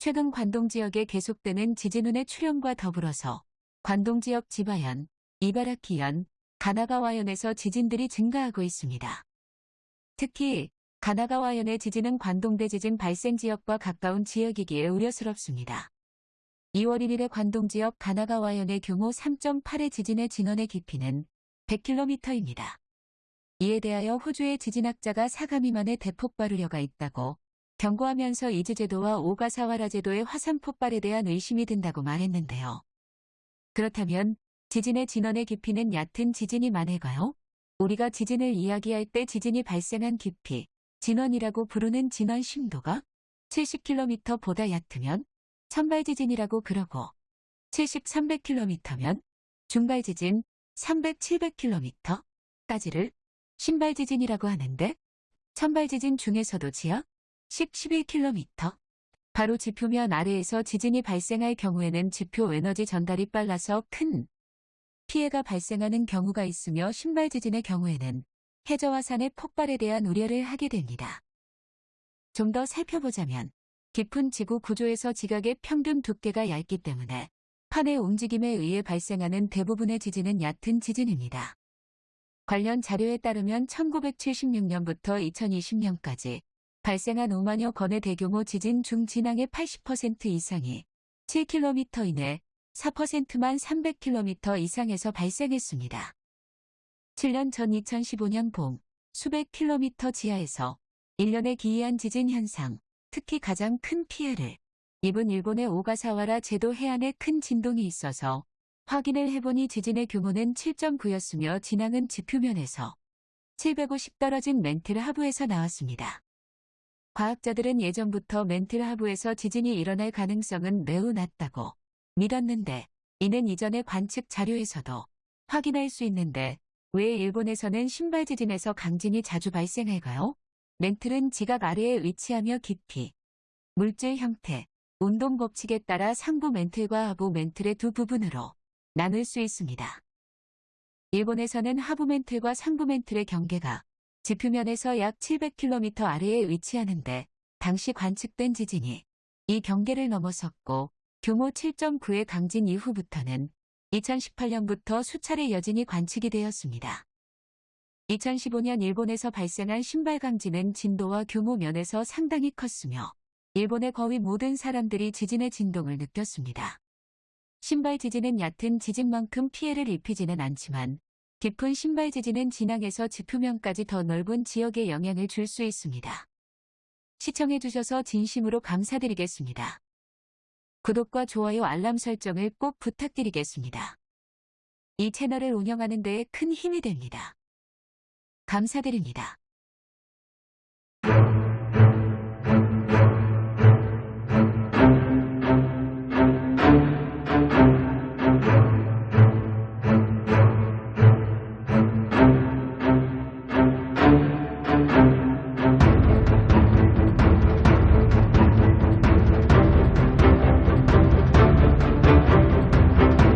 최근 관동 지역에 계속되는 지진운의 출현과 더불어서 관동 지역 지바현, 이바라키현, 가나가와현에서 지진들이 증가하고 있습니다. 특히 가나가와현의 지진은 관동대 지진 발생 지역과 가까운 지역이기에 우려스럽습니다. 2월 1일의 관동 지역 가나가와현의 규모 3.8의 지진의 진원의 깊이는 100km입니다. 이에 대하여 호주의 지진학자가 사가 미만의 대폭 발 우려가 있다고 경고하면서 이즈제도와 오가사와라 제도의 화산 폭발에 대한 의심이 든다고 말했는데요. 그렇다면 지진의 진원의 깊이는 얕은 지진이 많을까요? 우리가 지진을 이야기할 때 지진이 발생한 깊이, 진원이라고 부르는 진원 심도가 70km보다 얕으면 천발 지진이라고 그러고 70, 300km면 중발 지진 300, 700km까지를 신발 지진이라고 하는데 천발 지진 중에서도 지하 10, 11km 바로 지표면 아래에서 지진이 발생할 경우에는 지표 에너지 전달이 빨라서 큰 피해가 발생하는 경우가 있으며 신발 지진의 경우에는 해저와 산의 폭발에 대한 우려를 하게 됩니다. 좀 더 살펴보자면 깊은 지구 구조에서 지각의 평균 두께가 얇기 때문에 판의 움직임에 의해 발생하는 대부분의 지진은 얕은 지진입니다. 관련 자료에 따르면 1976년부터 2020년까지 발생한 5만여 건의 대규모 지진 중 진앙의 80% 이상이 7km 이내 4%만 300km 이상에서 발생했습니다. 7년 전 2015년 봄 수백 킬로미터 지하에서 1년의 기이한 지진 현상, 특히 가장 큰 피해를 입은 일본의 오가사와라 제도 해안에 큰 진동이 있어서 확인을 해보니 지진의 규모는 7.9였으며 진앙은 지표면에서 750 떨어진 멘틀 하부에서 나왔습니다. 과학자들은 예전부터 멘틀 하부에서 지진이 일어날 가능성은 매우 낮다고 믿었는데 이는 이전의 관측 자료에서도 확인할 수 있는데 왜 일본에서는 신발 지진에서 강진이 자주 발생할까요? 멘틀은 지각 아래에 위치하며 깊이, 물질 형태, 운동 법칙에 따라 상부 멘틀과 하부 멘틀의 두 부분으로 나눌 수 있습니다. 일본에서는 하부 멘틀과 상부 멘틀의 경계가 지표면에서 약 700km 아래에 위치하는데 당시 관측된 지진이 이 경계를 넘어섰고 규모 7.9의 강진 이후부터는 2018년부터 수차례 여진이 관측이 되었습니다. 2015년 일본에서 발생한 신발 강진은 진도와 규모 면에서 상당히 컸으며 일본의 거의 모든 사람들이 지진의 진동을 느꼈습니다. 신발 지진은 얕은 지진만큼 피해를 입히지는 않지만 깊은 신발 지진은 진앙에서 지표면까지 더 넓은 지역에 영향을 줄 수 있습니다. 시청해주셔서 진심으로 감사드리겠습니다. 구독과 좋아요 알람 설정을 꼭 부탁드리겠습니다. 이 채널을 운영하는 데에 큰 힘이 됩니다. 감사드립니다.